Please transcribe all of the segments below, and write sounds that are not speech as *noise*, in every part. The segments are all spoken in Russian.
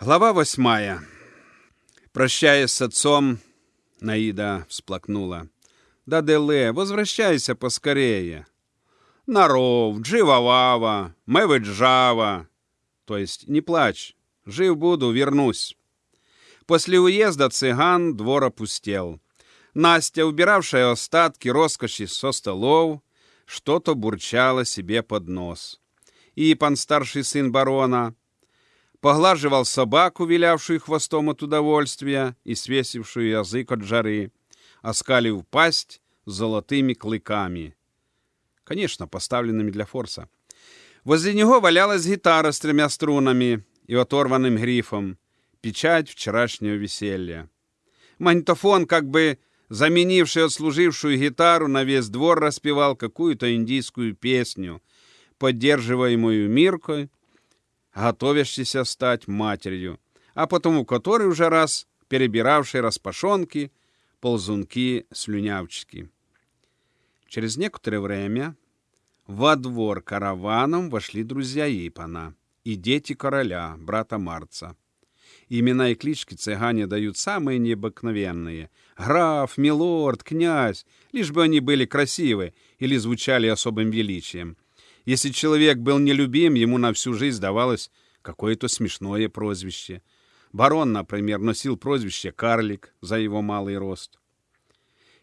Глава восьмая. Прощаясь с отцом, Наида всплакнула. «Да, Деле, возвращайся поскорее!» «Наров, джива-вава, мэвы-джава!» То есть «Не плачь, жив буду, вернусь!» После уезда цыган двор опустел. Настя, убиравшая остатки роскоши со столов, что-то бурчала себе под нос. Ипан, старший сын барона, поглаживал собаку, вилявшую хвостом от удовольствия и свесившую язык от жары, оскалив пасть золотыми клыками. Конечно, поставленными для форса. Возле него валялась гитара с тремя струнами и оторванным грифом, печать вчерашнего веселья. Магнитофон, как бы заменивший отслужившую гитару, на весь двор распевал какую-то индийскую песню, поддерживаемую Миркой, готовящейся стать матерью, а потому который уже раз перебиравший распашонки, ползунки, слюнявчики. Через некоторое время во двор караваном вошли друзья Ипана и дети короля, брата Марца. Имена и клички цыгане дают самые необыкновенные. Граф, милорд, князь, лишь бы они были красивы или звучали особым величием. Если человек был нелюбим, ему на всю жизнь давалось какое-то смешное прозвище. Барон, например, носил прозвище «Карлик» за его малый рост.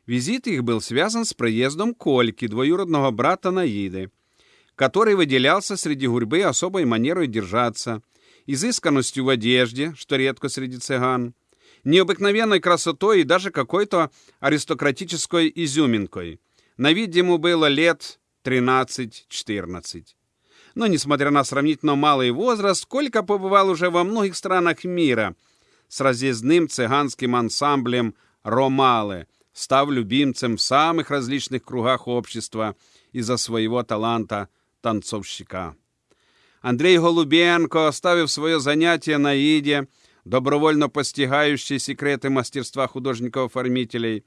Визит их был связан с проездом Кольки, двоюродного брата Наиды, который выделялся среди гурьбы особой манерой держаться, изысканностью в одежде, что редко среди цыган, необыкновенной красотой и даже какой-то аристократической изюминкой. На вид ему было лет 13-14. Но, несмотря на сравнительно малый возраст, Колька побывал уже во многих странах мира с разъездным цыганским ансамблем «Ромалы», став любимцем в самых различных кругах общества из-за своего таланта танцовщика. Андрей Голубенко, оставив свое занятие на Иде, добровольно постигающий секреты мастерства художников-оформителей,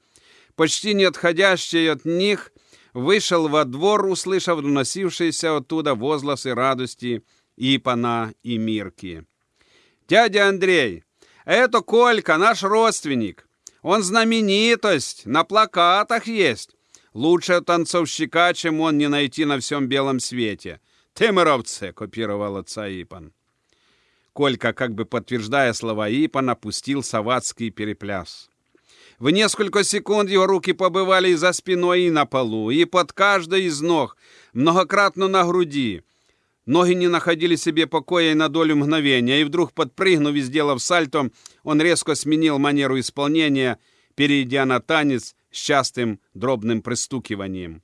почти не отходящий от них – вышел во двор, услышав доносившиеся оттуда возгласы радости Ипана и Мирки. «Дядя Андрей, это Колька, наш родственник. Он знаменитость, на плакатах есть. Лучше танцовщика, чем он не найти на всем белом свете. Тымыровце!» — копировал отца Ипан. Колька, как бы подтверждая слова Ипана, пустил саватский перепляс. В несколько секунд его руки побывали и за спиной, и на полу, и под каждой из ног, многократно на груди. Ноги не находили себе покоя и на долю мгновения, и вдруг, подпрыгнув и сделав сальто, он резко сменил манеру исполнения, перейдя на танец с частым дробным пристукиванием.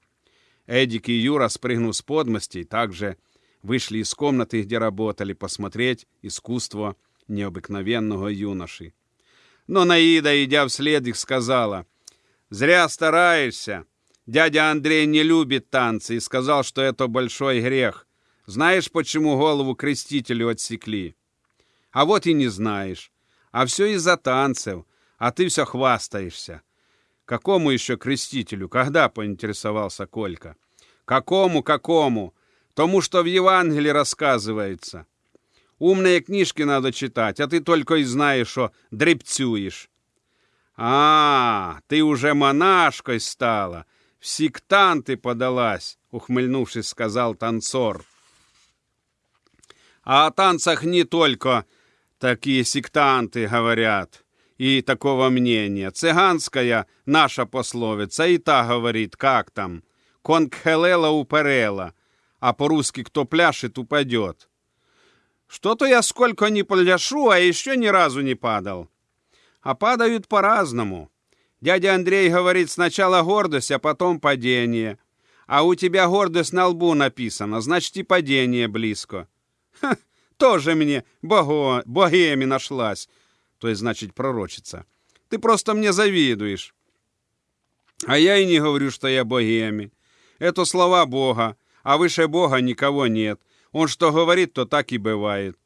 Эдик и Юра, спрыгнув с подмостей, также вышли из комнаты, где работали, посмотреть искусство необыкновенного юноши. Но Наида, идя вслед их, сказала, «Зря стараешься. Дядя Андрей не любит танцы и сказал, что это большой грех. Знаешь, почему голову крестителю отсекли? А вот и не знаешь. А все из-за танцев, а ты все хвастаешься. Какому еще крестителю? Когда, поинтересовался Колька. Какому, какому? Тому, что в Евангелии рассказывается. Умные книжки надо читать, а ты только и знаешь, что дребцюешь. А, ты уже монашкой стала, в сектанты подалась, ухмыльнувшись, сказал танцор. А о танцах не только такие сектанты говорят и такого мнения. Цыганская наша пословица и та говорит, как там, конкхелела уперела, а по-русски кто пляшет, упадет. Что-то я сколько не пляшу, а еще ни разу не падал. А падают по-разному. Дядя Андрей говорит, сначала гордость, а потом падение. А у тебя гордость на лбу написано, значит и падение близко. Ха, тоже мне бого, богеми нашлась. То есть, значит, пророчица. Ты просто мне завидуешь. А я и не говорю, что я богеми. Это слова Бога, а выше Бога никого нет. Он что говорит, то так и бывает.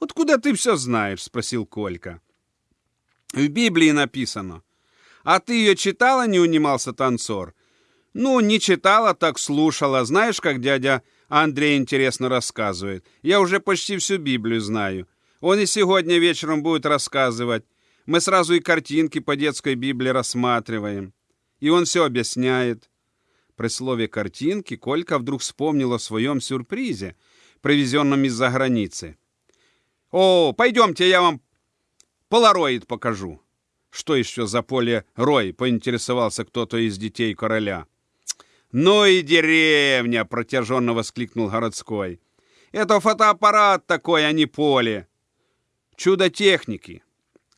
«Откуда ты все знаешь?» — спросил Колька. «В Библии написано. А ты ее читала?» — не унимался танцор. «Ну, не читала, так слушала. Знаешь, как дядя Андрей интересно рассказывает? Я уже почти всю Библию знаю. Он и сегодня вечером будет рассказывать. Мы сразу и картинки по детской Библии рассматриваем. И он все объясняет. При слове «картинки» Колька вдруг вспомнил о своем сюрпризе, привезенном из-за границы. «О, пойдемте, я вам полароид покажу». «Что еще за поле Рой?» — поинтересовался кто-то из детей короля. «Ну и деревня!» — протяженно воскликнул городской. «Это фотоаппарат такой, а не поле. Чудо техники.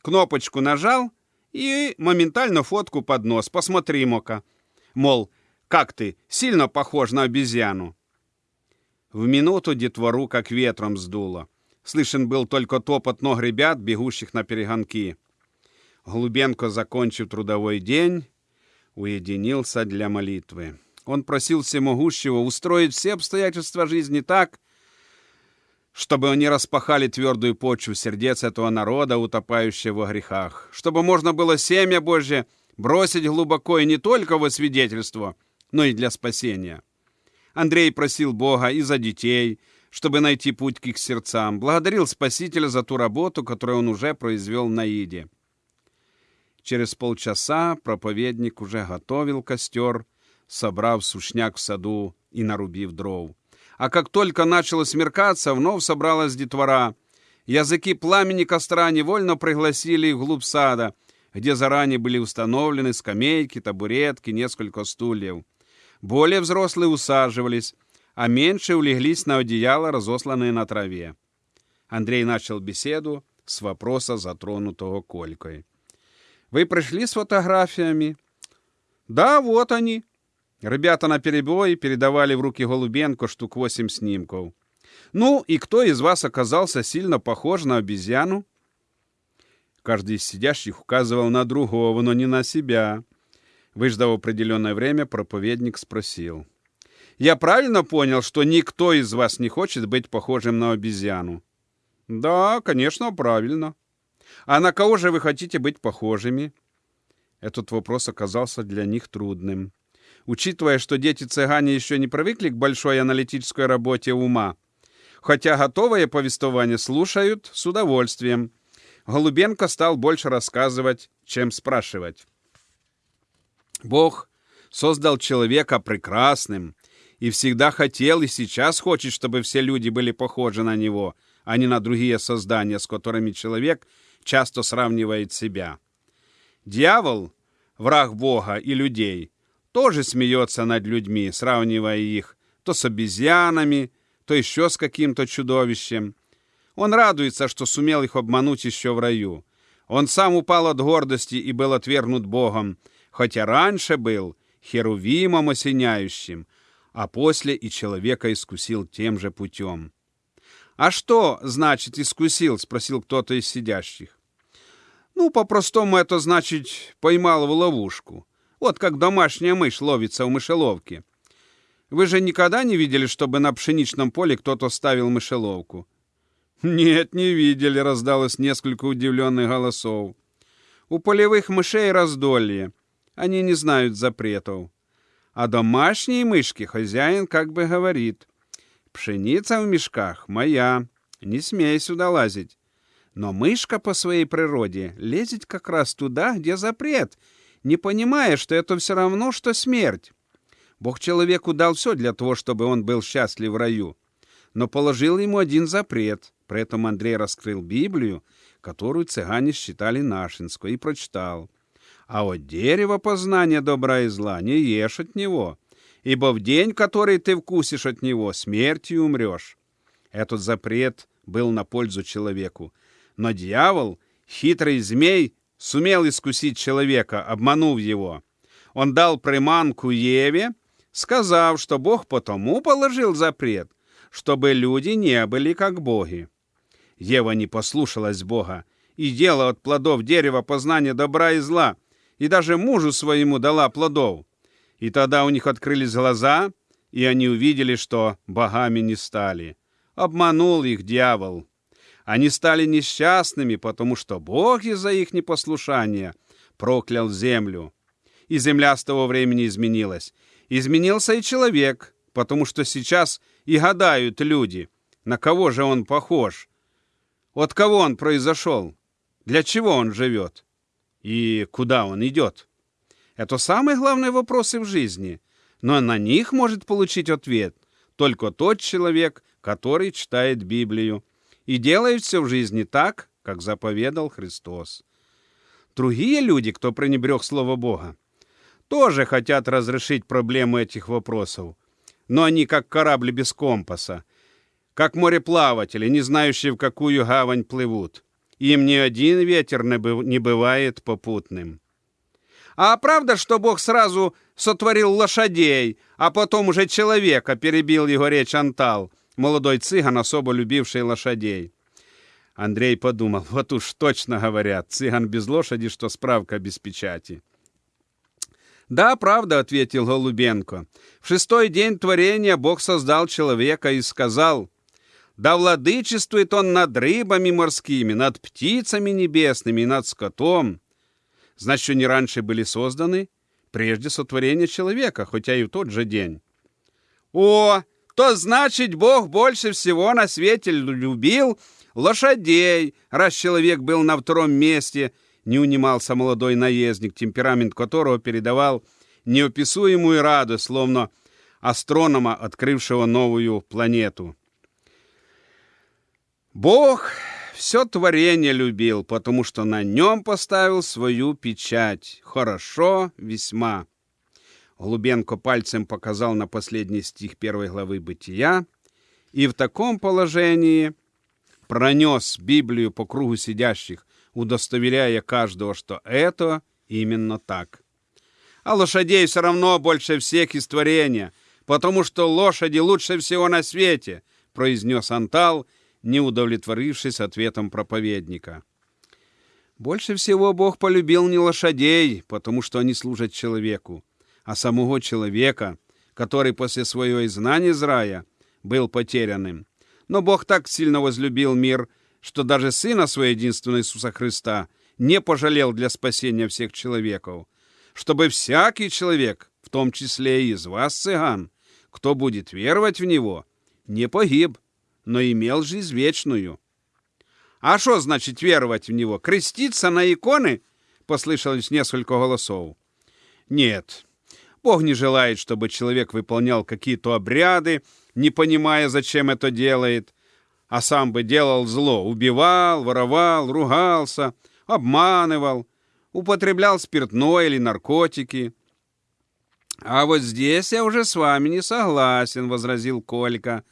Кнопочку нажал и моментально фотку под нос. Посмотри, Мока. Мол, как ты, сильно похож на обезьяну?» В минуту детвору как ветром сдуло. Слышен был только топот ног ребят, бегущих на перегонки. Глубенко, закончив трудовой день, уединился для молитвы. Он просил всемогущего устроить все обстоятельства жизни так, чтобы они распахали твердую почву сердец этого народа, утопающего во грехах, чтобы можно было семя Божье бросить глубоко и не только во свидетельство, но и для спасения. Андрей просил Бога и за детей, чтобы найти путь к их сердцам, благодарил Спасителя за ту работу, которую он уже произвел на Иде. Через полчаса проповедник уже готовил костер, собрав сушняк в саду и нарубив дров. А как только начало смеркаться, вновь собралась детвора. Языки пламени костра невольно пригласили их вглубь сада, где заранее были установлены скамейки, табуретки, несколько стульев. Более взрослые усаживались, а меньше улеглись на одеяло, разосланные на траве. Андрей начал беседу с вопроса, затронутого Колькой. «Вы пришли с фотографиями?» «Да, вот они», Ребята на перебой передавали в руки Голубенко штук восемь снимков. «Ну, и кто из вас оказался сильно похож на обезьяну?» Каждый из сидящих указывал на другого, но не на себя. Выждав определенное время, проповедник спросил. «Я правильно понял, что никто из вас не хочет быть похожим на обезьяну?» «Да, конечно, правильно. А на кого же вы хотите быть похожими?» Этот вопрос оказался для них трудным учитывая, что дети-цыгане еще не привыкли к большой аналитической работе ума. Хотя готовое повествование слушают с удовольствием. Голубенко стал больше рассказывать, чем спрашивать. Бог создал человека прекрасным и всегда хотел и сейчас хочет, чтобы все люди были похожи на него, а не на другие создания, с которыми человек часто сравнивает себя. Дьявол, враг Бога и людей, тоже смеется над людьми, сравнивая их то с обезьянами, то еще с каким-то чудовищем. Он радуется, что сумел их обмануть еще в раю. Он сам упал от гордости и был отвергнут Богом, хотя раньше был херувимом осеняющим, а после и человека искусил тем же путем. «А что, значит, искусил?» — спросил кто-то из сидящих. «Ну, по-простому это значит, поймал в ловушку. Вот как домашняя мышь ловится в мышеловке. Вы же никогда не видели, чтобы на пшеничном поле кто-то ставил мышеловку? Нет, не видели, раздалось несколько удивленных голосов. У полевых мышей раздолье. Они не знают запретов. А домашние мышки хозяин как бы говорит. Пшеница в мешках моя, не смей сюда лазить. Но мышка по своей природе лезет как раз туда, где запрет — не понимая, что это все равно, что смерть. Бог человеку дал все для того, чтобы он был счастлив в раю, но положил ему один запрет. При этом Андрей раскрыл Библию, которую цыгане считали нашинской, и прочитал. «А от дерева познания добра и зла не ешь от него, ибо в день, который ты вкусишь от него, смертью умрешь». Этот запрет был на пользу человеку. Но дьявол, хитрый змей, сумел искусить человека, обманув его. Он дал приманку Еве, сказав, что Бог потому положил запрет, чтобы люди не были как боги. Ева не послушалась Бога и ела от плодов дерева познания добра и зла, и даже мужу своему дала плодов. И тогда у них открылись глаза, и они увидели, что богами не стали. Обманул их дьявол. Они стали несчастными, потому что Бог из-за их непослушания проклял землю. И земля с того времени изменилась. Изменился и человек, потому что сейчас и гадают люди, на кого же он похож. От кого он произошел? Для чего он живет? И куда он идет? Это самые главные вопросы в жизни, но на них может получить ответ только тот человек, который читает Библию и делает все в жизни так, как заповедал Христос. Другие люди, кто пренебрег Слово Бога, тоже хотят разрешить проблему этих вопросов, но они как корабли без компаса, как мореплаватели, не знающие, в какую гавань плывут. Им ни один ветер не бывает попутным. А правда, что Бог сразу сотворил лошадей, а потом уже человека, перебил его речь Антал, молодой цыган, особо любивший лошадей. Андрей подумал, *laughs* вот уж точно говорят, цыган без лошади, что справка без печати. «Да, правда», — ответил Голубенко. «В шестой день творения Бог создал человека и сказал, да владычествует он над рыбами морскими, над птицами небесными и над скотом. Значит, они раньше были созданы прежде сотворения человека, хотя и в тот же день. О, то значит, Бог больше всего на свете любил лошадей, раз человек был на втором месте, не унимался молодой наездник, темперамент которого передавал неописуемую радость, словно астронома, открывшего новую планету. Бог все творение любил, потому что на нем поставил свою печать. Хорошо, весьма. Глубенко пальцем показал на последний стих первой главы «Бытия», и в таком положении пронес Библию по кругу сидящих, удостоверяя каждого, что это именно так. А лошадей все равно больше всех из творения, потому что лошади лучше всего на свете, произнес Антал, не удовлетворившись ответом проповедника. Больше всего Бог полюбил не лошадей, потому что они служат человеку, а самого человека, который после своего изгнания из рая был потерянным. Но Бог так сильно возлюбил мир, что даже Сына Своего единственного Иисуса Христа не пожалел для спасения всех человеков, чтобы всякий человек, в том числе и из вас, цыган, кто будет веровать в Него, не погиб, но имел жизнь вечную. А что значит веровать в него? Креститься на иконы? Послышалось несколько голосов. Нет, Бог не желает, чтобы человек выполнял какие-то обряды, не понимая, зачем это делает, а сам бы делал зло, убивал, воровал, ругался, обманывал, употреблял спиртное или наркотики. «А вот здесь я уже с вами не согласен», — возразил Колька.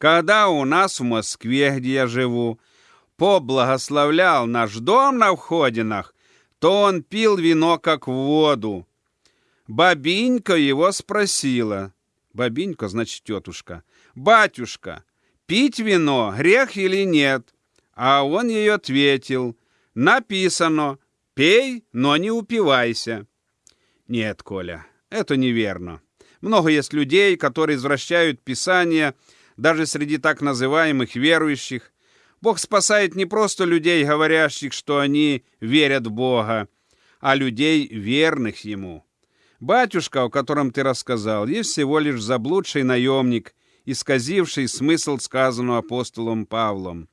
Когда у нас в Москве, где я живу, поблагословлял наш дом на входинах, то он пил вино как воду. Бабинька его спросила. Бабинька, значит, тетушка. «Батюшка, пить вино грех или нет?» А он ей ответил. «Написано, пей, но не упивайся». Нет, Коля, это неверно. Много есть людей, которые извращают Писание, даже среди так называемых верующих. Бог спасает не просто людей, говорящих, что они верят в Бога, а людей, верных Ему. Батюшка, о котором ты рассказал, есть всего лишь заблудший наемник, исказивший смысл сказанного апостолом Павлом.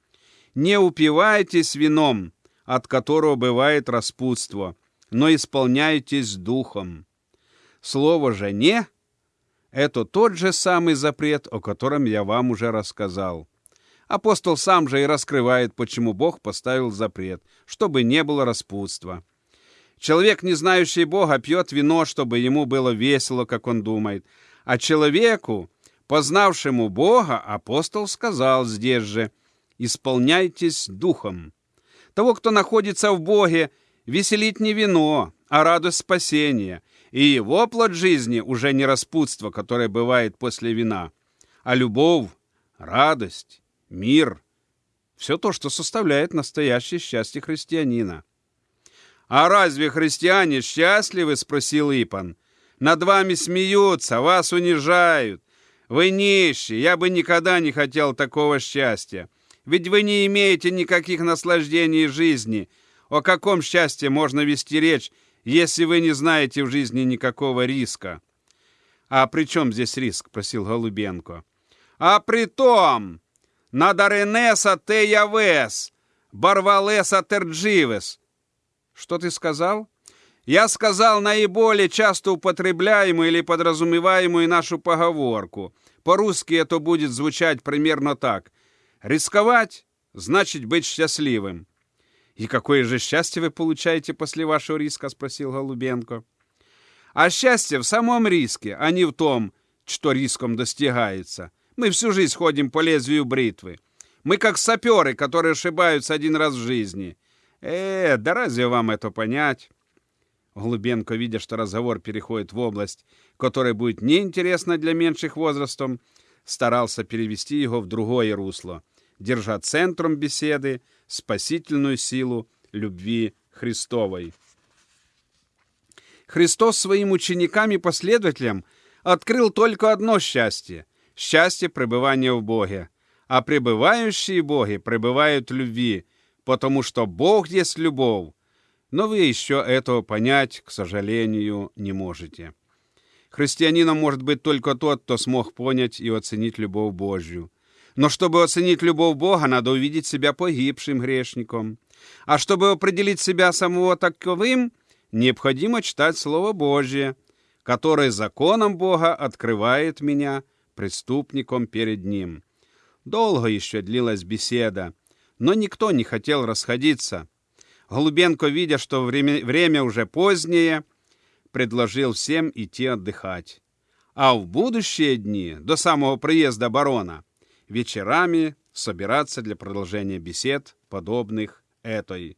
«Не упивайтесь вином, от которого бывает распутство, но исполняйтесь духом». Слово же «не» Это тот же самый запрет, о котором я вам уже рассказал. Апостол сам же и раскрывает, почему Бог поставил запрет, чтобы не было распутства. Человек, не знающий Бога, пьет вино, чтобы ему было весело, как он думает. А человеку, познавшему Бога, апостол сказал здесь же, «Исполняйтесь духом». Того, кто находится в Боге, веселит не вино, а радость спасения – и его плод жизни уже не распутство, которое бывает после вина, а любовь, радость, мир – все то, что составляет настоящее счастье христианина. «А разве христиане счастливы?» – спросил Ипан. «Над вами смеются, вас унижают. Вы нищие, я бы никогда не хотел такого счастья. Ведь вы не имеете никаких наслаждений жизни. О каком счастье можно вести речь, если вы не знаете в жизни никакого риска. А при чем здесь риск? Просил Голубенко. А при том, надо Ренеса Тея Вес, Барвалеса Тердживес. Что ты сказал? Я сказал наиболее часто употребляемую или подразумеваемую нашу поговорку. По-русски это будет звучать примерно так. Рисковать значит быть счастливым. «И какое же счастье вы получаете после вашего риска?» — спросил Голубенко. «А счастье в самом риске, а не в том, что риском достигается. Мы всю жизнь ходим по лезвию бритвы. Мы как саперы, которые ошибаются один раз в жизни. Э, да разве вам это понять?» Голубенко, видя, что разговор переходит в область, которая будет неинтересна для меньших возрастом, старался перевести его в другое русло, держа центром беседы спасительную силу любви Христовой. Христос своим ученикам и последователям открыл только одно счастье – счастье пребывания в Боге. А пребывающие Боги пребывают в любви, потому что Бог есть любовь. Но вы еще этого понять, к сожалению, не можете. Христианином может быть только тот, кто смог понять и оценить любовь Божью. Но чтобы оценить любовь Бога, надо увидеть себя погибшим грешником. А чтобы определить себя самого таковым, необходимо читать Слово Божье, которое законом Бога открывает меня преступником перед Ним. Долго еще длилась беседа, но никто не хотел расходиться. Голубенко, видя, что время, время уже позднее, предложил всем идти отдыхать. А в будущие дни, до самого приезда барона, вечерами собираться для продолжения бесед, подобных этой.